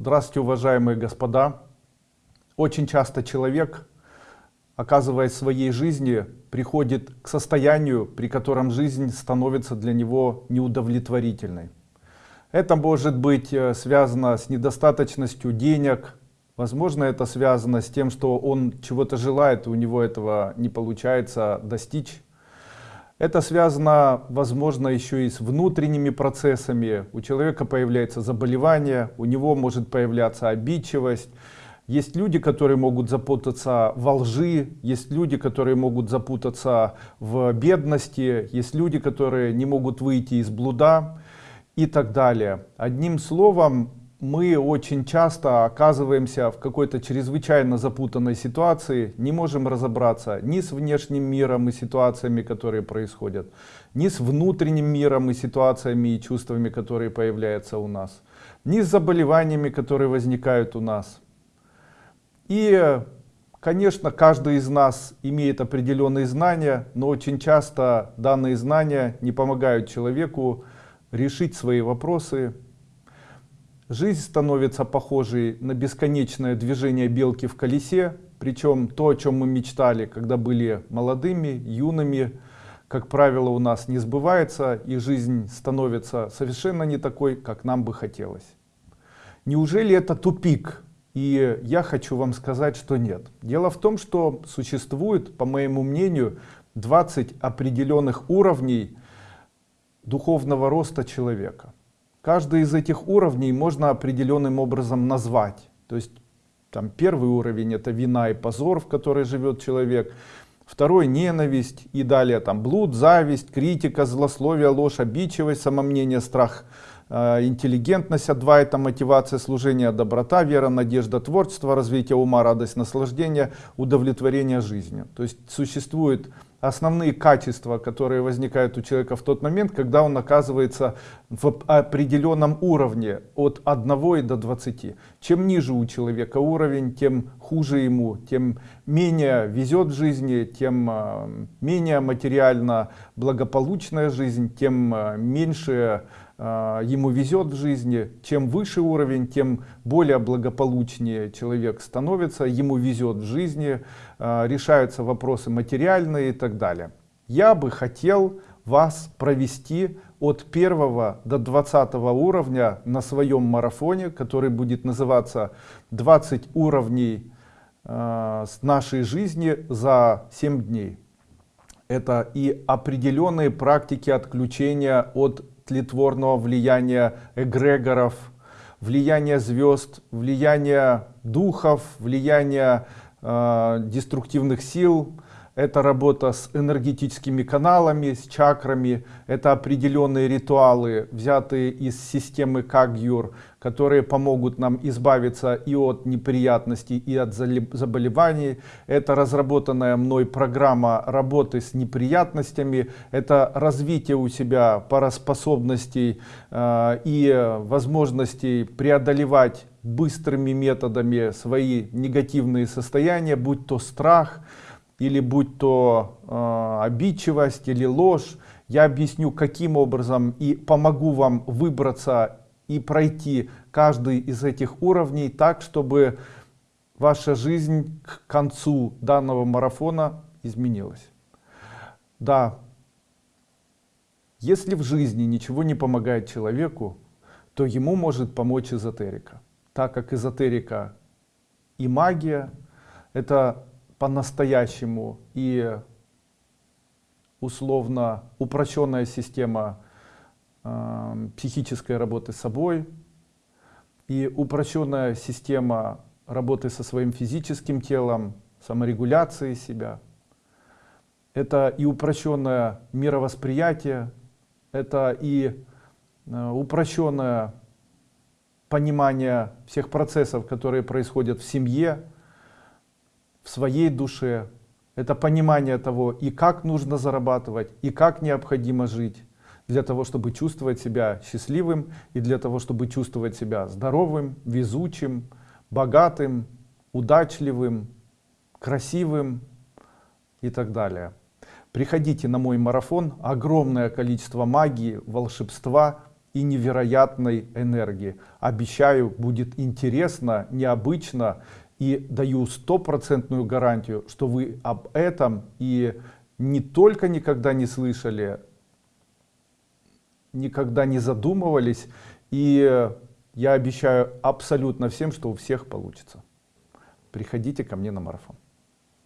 Здравствуйте, уважаемые господа. Очень часто человек, оказываясь в своей жизни, приходит к состоянию, при котором жизнь становится для него неудовлетворительной. Это может быть э, связано с недостаточностью денег, возможно это связано с тем, что он чего-то желает, и у него этого не получается достичь. Это связано, возможно, еще и с внутренними процессами. У человека появляется заболевание, у него может появляться обидчивость. Есть люди, которые могут запутаться во лжи, есть люди, которые могут запутаться в бедности, есть люди, которые не могут выйти из блуда и так далее. Одним словом, мы очень часто оказываемся в какой-то чрезвычайно запутанной ситуации, не можем разобраться ни с внешним миром и ситуациями, которые происходят, ни с внутренним миром и ситуациями и чувствами, которые появляются у нас, ни с заболеваниями, которые возникают у нас. И, конечно, каждый из нас имеет определенные знания, но очень часто данные знания не помогают человеку решить свои вопросы. Жизнь становится похожей на бесконечное движение белки в колесе, причем то, о чем мы мечтали, когда были молодыми, юными, как правило, у нас не сбывается, и жизнь становится совершенно не такой, как нам бы хотелось. Неужели это тупик? И я хочу вам сказать, что нет. Дело в том, что существует, по моему мнению, 20 определенных уровней духовного роста человека. Каждый из этих уровней можно определенным образом назвать. То есть там первый уровень это вина и позор, в которой живет человек. Второй ненависть и далее там блуд, зависть, критика, злословие, ложь, обидчивость, самомнение, страх, Э, интеллигентность, два это мотивация, служения, доброта, вера, надежда, творчество, развитие ума, радость, наслаждение, удовлетворение жизнью. То есть существуют основные качества, которые возникают у человека в тот момент, когда он оказывается в определенном уровне от 1 и до 20. Чем ниже у человека уровень, тем хуже ему, тем менее везет в жизни, тем э, менее материально благополучная жизнь, тем э, меньше а, ему везет в жизни, чем выше уровень, тем более благополучнее человек становится, ему везет в жизни, а, решаются вопросы материальные и так далее. Я бы хотел вас провести от первого до 20 уровня на своем марафоне, который будет называться 20 уровней э, нашей жизни за 7 дней. Это и определенные практики отключения от тлетворного влияния эгрегоров, влияния звезд, влияния духов, влияния э, деструктивных сил, это работа с энергетическими каналами, с чакрами, это определенные ритуалы, взятые из системы Кагюр, которые помогут нам избавиться и от неприятностей, и от заболеваний. Это разработанная мной программа работы с неприятностями, это развитие у себя параспособностей э, и возможностей преодолевать быстрыми методами свои негативные состояния, будь то страх, или будь то э, обидчивость или ложь, я объясню каким образом и помогу вам выбраться и пройти каждый из этих уровней так, чтобы ваша жизнь к концу данного марафона изменилась. Да, если в жизни ничего не помогает человеку, то ему может помочь эзотерика. Так как эзотерика и магия это по-настоящему и условно упрощенная система э, психической работы с собой и упрощенная система работы со своим физическим телом, саморегуляции себя. Это и упрощенное мировосприятие, это и э, упрощенное понимание всех процессов, которые происходят в семье, в своей душе. Это понимание того, и как нужно зарабатывать, и как необходимо жить для того, чтобы чувствовать себя счастливым и для того, чтобы чувствовать себя здоровым, везучим, богатым, удачливым, красивым и так далее. Приходите на мой марафон, огромное количество магии, волшебства и невероятной энергии. Обещаю, будет интересно, необычно и даю стопроцентную гарантию, что вы об этом и не только никогда не слышали, никогда не задумывались. И я обещаю абсолютно всем, что у всех получится. Приходите ко мне на марафон.